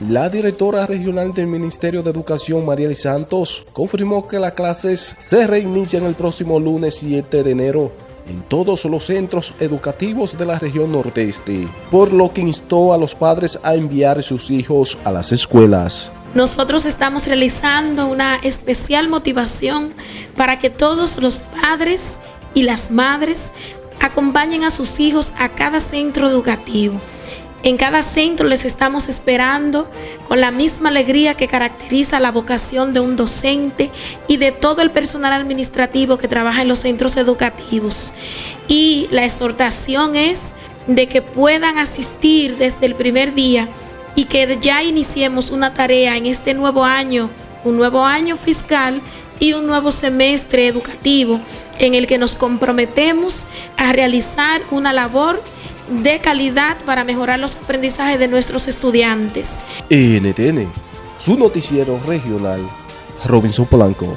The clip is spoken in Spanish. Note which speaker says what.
Speaker 1: La directora regional del Ministerio de Educación, Mariel Santos, confirmó que las clases se reinician el próximo lunes 7 de enero en todos los centros educativos de la región nordeste, por lo que instó a los padres a enviar sus hijos a las escuelas.
Speaker 2: Nosotros estamos realizando una especial motivación para que todos los padres y las madres acompañen a sus hijos a cada centro educativo en cada centro les estamos esperando con la misma alegría que caracteriza la vocación de un docente y de todo el personal administrativo que trabaja en los centros educativos. Y la exhortación es de que puedan asistir desde el primer día y que ya iniciemos una tarea en este nuevo año, un nuevo año fiscal y un nuevo semestre educativo en el que nos comprometemos a realizar una labor de calidad para mejorar los aprendizajes de nuestros estudiantes.
Speaker 1: NTN, su noticiero regional, Robinson Polanco.